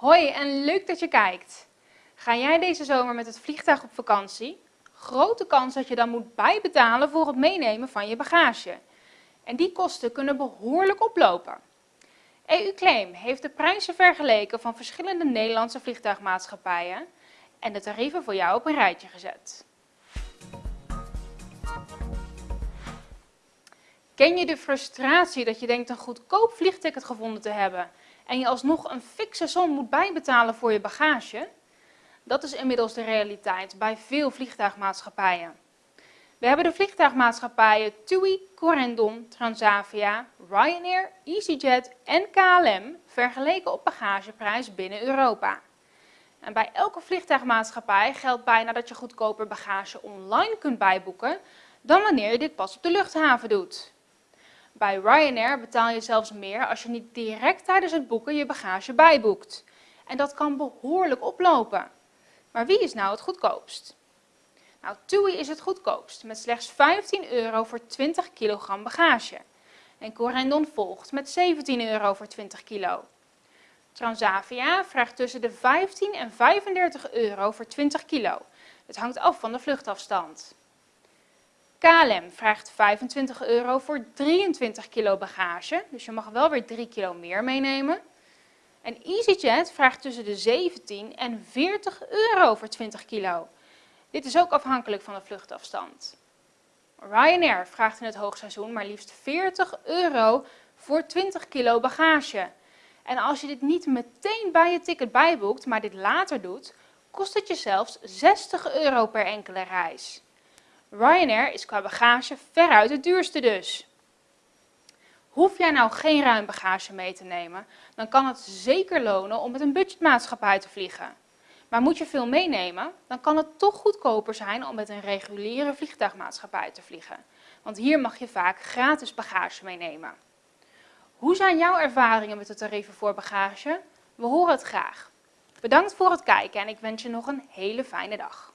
Hoi en leuk dat je kijkt. Ga jij deze zomer met het vliegtuig op vakantie? Grote kans dat je dan moet bijbetalen voor het meenemen van je bagage. En die kosten kunnen behoorlijk oplopen. EU-Claim heeft de prijzen vergeleken van verschillende Nederlandse vliegtuigmaatschappijen en de tarieven voor jou op een rijtje gezet. Ken je de frustratie dat je denkt een goedkoop vliegticket gevonden te hebben en je alsnog een fikse som moet bijbetalen voor je bagage? Dat is inmiddels de realiteit bij veel vliegtuigmaatschappijen. We hebben de vliegtuigmaatschappijen TUI, Corendon, Transavia, Ryanair, EasyJet en KLM vergeleken op bagageprijs binnen Europa. En bij elke vliegtuigmaatschappij geldt bijna dat je goedkoper bagage online kunt bijboeken dan wanneer je dit pas op de luchthaven doet. Bij Ryanair betaal je zelfs meer als je niet direct tijdens het boeken je bagage bijboekt. En dat kan behoorlijk oplopen. Maar wie is nou het goedkoopst? Nou, TUI is het goedkoopst met slechts 15 euro voor 20 kilogram bagage. En Corendon volgt met 17 euro voor 20 kilo. Transavia vraagt tussen de 15 en 35 euro voor 20 kilo. Het hangt af van de vluchtafstand. KLM vraagt 25 euro voor 23 kilo bagage, dus je mag wel weer 3 kilo meer meenemen. En EasyJet vraagt tussen de 17 en 40 euro voor 20 kilo. Dit is ook afhankelijk van de vluchtafstand. Ryanair vraagt in het hoogseizoen maar liefst 40 euro voor 20 kilo bagage. En als je dit niet meteen bij je ticket bijboekt, maar dit later doet, kost het je zelfs 60 euro per enkele reis. Ryanair is qua bagage veruit het duurste dus. Hoef jij nou geen ruim bagage mee te nemen, dan kan het zeker lonen om met een budgetmaatschappij te vliegen. Maar moet je veel meenemen, dan kan het toch goedkoper zijn om met een reguliere vliegtuigmaatschappij te vliegen. Want hier mag je vaak gratis bagage meenemen. Hoe zijn jouw ervaringen met de tarieven voor bagage? We horen het graag. Bedankt voor het kijken en ik wens je nog een hele fijne dag.